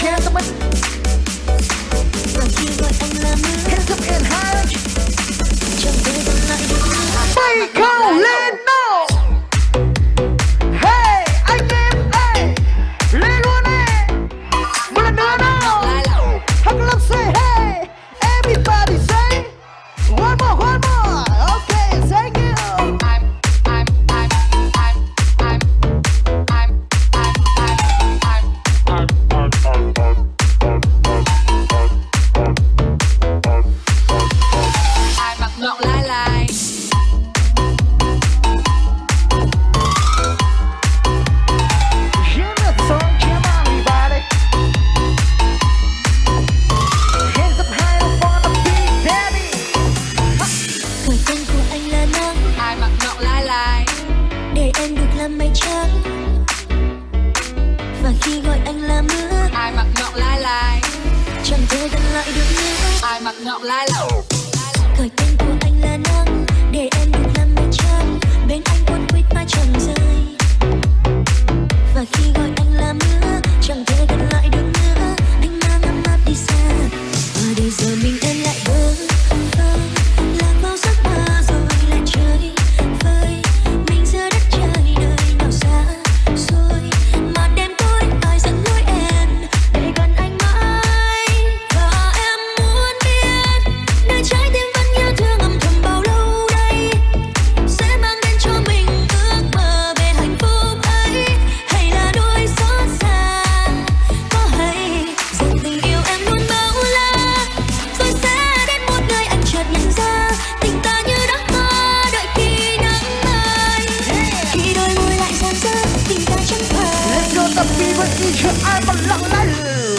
can't đợi được nữa ai mặt ngọc lai lẩu thời kinh 咱们一起爱吧，老男人。